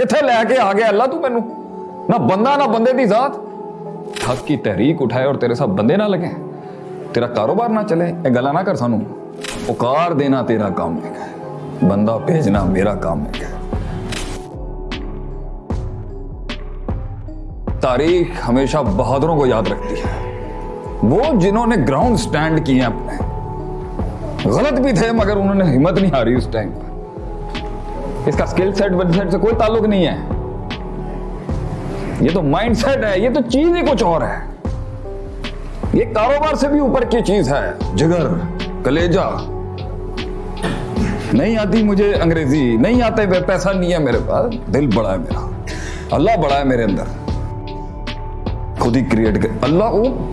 ਕਿੱਥੇ ਲੈ ਕੇ ਆ ਗਿਆ، ਅੱਲਾ ਤੂੰ ਮੈਨੂੰ। نہ ਬੰਦਾ، ਨਾ ਬੰਦੇ ਦੀ ਜ਼ਾਤ। ਹੱਕ ਕੀ ਤਹਿਰੀਕ ਉਠਾਏ ਔਰ ਤੇਰੇ ਸਾਹ ਬੰਦੇ ਨਾ ਲਗੇ। ਤੇਰਾ ਕਾਰੋਬਾਰ ਨਾ ਚਲੇ، ਇਹ ਗੱਲਾਂ ਨਾ ਕਰ ਸਾਨੂੰ। ਉਕਾਰ ਦੇਣਾ ਤੇਰਾ ਕੰਮ ਹੈ ਬੰਦਾ ਭੇਜਣਾ ਮੇਰਾ ਕੰਮ ਹੈ تاریخ ہمیشہ بہادروں کو یاد رکھتی ہے وہ جنہوں نے گراؤنڈ سٹینڈ کیے اپنے۔ غلط بھی تھے مگر انہوں نے ہمت نہیں ہاری اس ٹائم پر۔ اس کا سکل سیٹ ون سیٹ سے کوئی تعلق نہیں ہے۔ یہ تو مائنڈ سیٹ ہے، یہ تو چیز ہی کچھ اور ہے۔ یہ کاروبار سے بھی اوپر کی چیز ہے۔ جگر، کلیجا۔ نہیں آتی مجھے انگریزی، نہیں آتے پیسہ نہیں ہے میرے پاس۔ دل بڑا ہے میرا۔ اللہ بڑا ہے میرے اندر۔ خود ہی کریٹ کر اللہ کو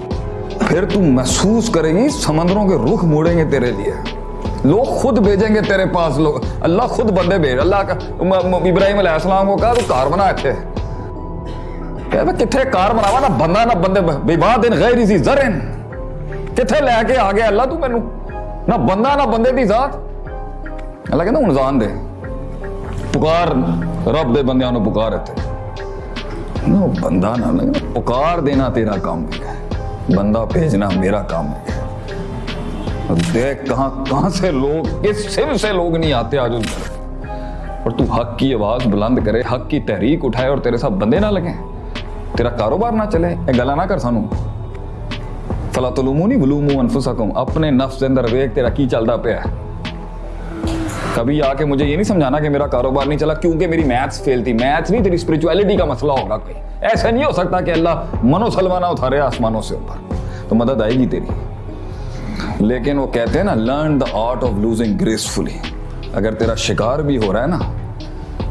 پھر تم محسوس کرے گی، سمندروں کے رخ موڑیں گے تیرے لیے۔ لوگ خود بھیجیں گے تیرے پاس، لوگ۔ اللہ خود بندے بھیج، اللہ کا ابراہیم علیہ السلام کو کہا، تو کار بنا اچھے کتنے کار بناوا؟ نہ بندہ، نہ بندے بوا دن غیر اسی زرن کتنے لے کے آ گیا اللہ تو مینو نہ بندہ، نہ بندے دی ذات۔ اللہ کہنا ہوں جان دے۔ پکار رب دے بندیاں نو پکار تے بندہ نہ، پکار دینا تیرا کام بھی ہے۔ بندہ بھیجنا میرا کام بھی ہے۔ دیکھ کہاں کہاں سے لوگ اس سم سے لوگ نہیں آتے آج اس اور تو حق کی آواز بلند کرے، حق کی تحریک اٹھائے اور تیرے ساتھ بندے نہ لگیں. تیرا کاروبار نہ چلے اے گلا نہ کر سانو. فلا تلومو تلومونی ولومو انفسکم. اپنے نفس اندر ویک تیرا کی چلتا پیا ہے؟ کبھی آ کے مجھے یہ نہیں سمجھانا کہ میرا کاروبار نہیں چلا، کیونکہ میری میتھس فیل تھی. میتھس نہیں، تیری اسپرچویلٹی کا مسئلہ ہوگا کوئی. ایسا نہیں ہو سکتا کہ اللہ منو سلمانہ اتھارے آسمانوں سے اوپر. تو مدد آئے گی تیری. لیکن وہ کہتے ہیں نا learn the art of losing gracefully اگر تیرا شکار بھی ہو رہا ہے نا،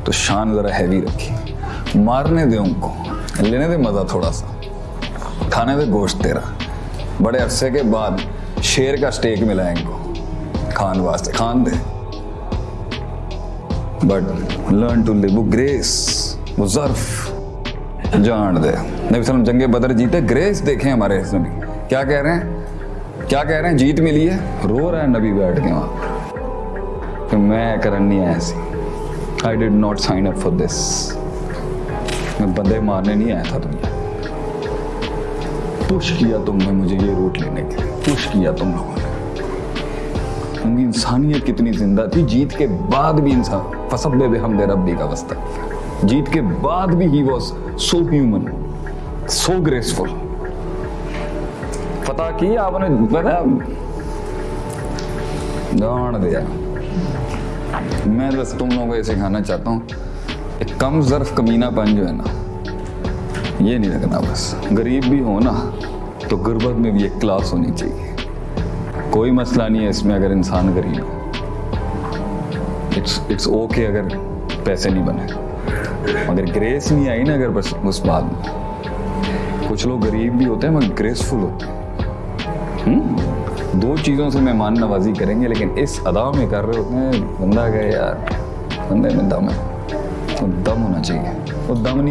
تو شان ذرا ہیوی رکھی مارنے دے ان کو، لینے دے مزہ تھوڑا سا. کھانے دے گوشت تیرا. بڑے عرصے کے بعد شیر کا سٹیک ملا ان کو. کھان واسطے، کھان دے. But learn to leave grace وہ ظرف. جان دے. نبی وسلم جنگ بدر جیتے گریس دیکھیں ہمارے اس میں کیا کہہ رہے ہیں؟ کیا کہہ رہے ہیں؟ جیت ملی ہے۔ رو رہا ہے نبی بیٹھ کے وہاں۔ کہ میں کرن نہیں آیا سی۔ I did not sign up for this میں بندے مارنے نہیں آیا تھا تم نے پش کیا تم نے مجھے یہ روٹ لینے کے لیے۔ پش کیا تم لوگوں نے۔ ان کی انسانیت کتنی زندہ تھی۔ جیت کے بعد بھی انسان فسب بے بے حمد ربی کا وسط جیت کے بعد بھی he was so human so graceful فتح کی آپ نے پتا داڑ دیا۔ میں بس تم لوگوں کو یہ سکھانا چاہتا ہوں ایک کم ظرف کمینہ پن جو ہے نا، یہ نہیں لگنا بس۔ غریب بھی ہو نا، تو غربت میں بھی ایک کلاس ہونی چاہیے۔ کوئی مسئلہ نہیں ہے اس میں اگر انسان غریب ہو۔ اٹس اوکے اگر پیسے نہیں بنے۔ مگر گریس نہیں آئی نا اگر بس اس بات میں۔ کچھ لوگ غریب بھی ہوتے ہیں مگر گریسفل ہوتے ہیں۔ دو چیزوں سے مہمان نوازی کریں گے، لیکن اس ادا میں کر رہے ہوتے ہیں بندہ گئے یار، بندے میں دم ہے دم ہونا چاہیے، وہ دم نہیں